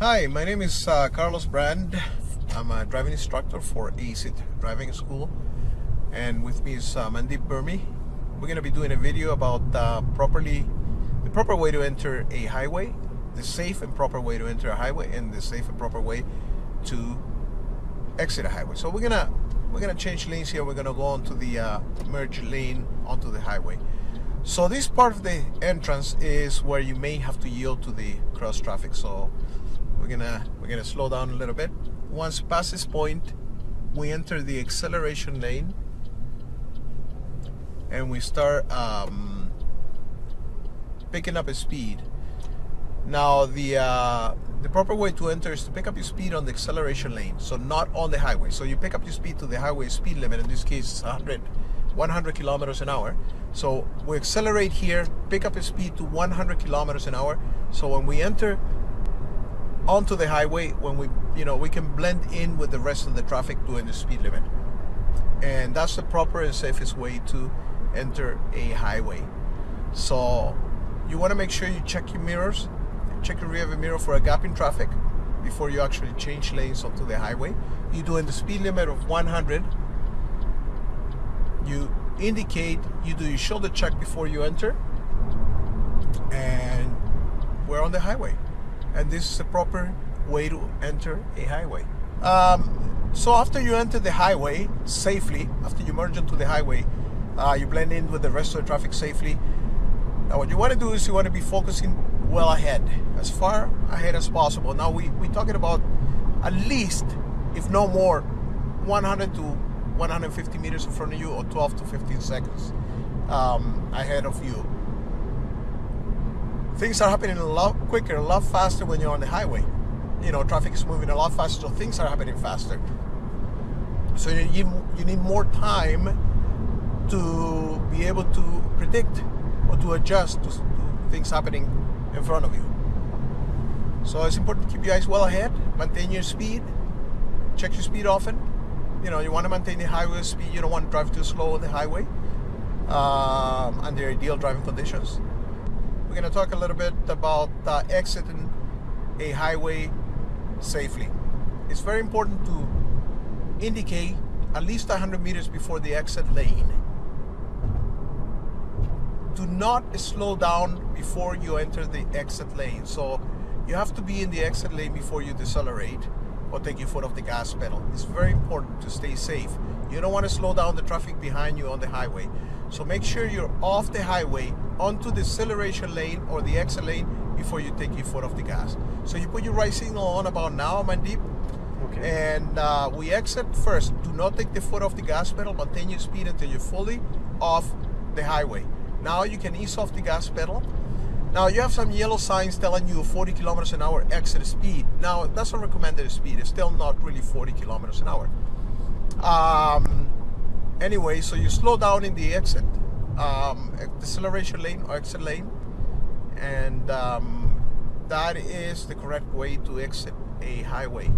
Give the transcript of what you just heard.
Hi, my name is uh, Carlos Brand. I'm a driving instructor for ACIT Driving School, and with me is uh, Mandeep Burmi. We're going to be doing a video about uh, properly the proper way to enter a highway, the safe and proper way to enter a highway, and the safe and proper way to exit a highway. So we're gonna we're gonna change lanes here. We're gonna go onto the uh, merge lane onto the highway. So this part of the entrance is where you may have to yield to the cross traffic. So we're gonna we're gonna slow down a little bit. Once past this point we enter the acceleration lane. And we start um, picking up a speed. Now the uh, the proper way to enter is to pick up your speed on the acceleration lane. So not on the highway. So you pick up your speed to the highway speed limit. In this case 100 100 kilometers an hour. So we accelerate here pick up a speed to 100 kilometers an hour. So when we enter onto the highway when we you know we can blend in with the rest of the traffic doing the speed limit. And that's the proper and safest way to enter a highway. So you want to make sure you check your mirrors check your rear view mirror for a gap in traffic before you actually change lanes onto the highway. You're doing the speed limit of 100 you indicate you do your shoulder check before you enter and we're on the highway and this is the proper way to enter a highway. Um, so after you enter the highway safely, after you merge into the highway, uh, you blend in with the rest of the traffic safely. Now what you want to do is you want to be focusing well ahead, as far ahead as possible. Now we, we're talking about at least, if no more, 100 to 150 meters in front of you or 12 to 15 seconds um, ahead of you things are happening a lot quicker, a lot faster when you're on the highway. You know, traffic is moving a lot faster, so things are happening faster. So you need, you need more time to be able to predict or to adjust to, to things happening in front of you. So it's important to keep your eyes well ahead, maintain your speed, check your speed often. You know, you want to maintain the highway speed, you don't want to drive too slow on the highway um, under ideal driving conditions. We're going to talk a little bit about uh, exiting a highway safely. It's very important to indicate at least 100 meters before the exit lane. Do not slow down before you enter the exit lane. So you have to be in the exit lane before you decelerate or take your foot off the gas pedal. It's very important to stay safe. You don't want to slow down the traffic behind you on the highway. So make sure you're off the highway onto the acceleration lane or the exit lane before you take your foot off the gas. So you put your right signal on about now, Mandeep. Okay. And uh, we exit first. Do not take the foot off the gas pedal. Maintain your speed until you're fully off the highway. Now you can ease off the gas pedal. Now you have some yellow signs telling you 40 kilometers an hour exit speed. Now that's a recommended speed. It's still not really 40 kilometers an hour. Um, anyway, so you slow down in the exit um, acceleration lane or exit lane and um, that is the correct way to exit a highway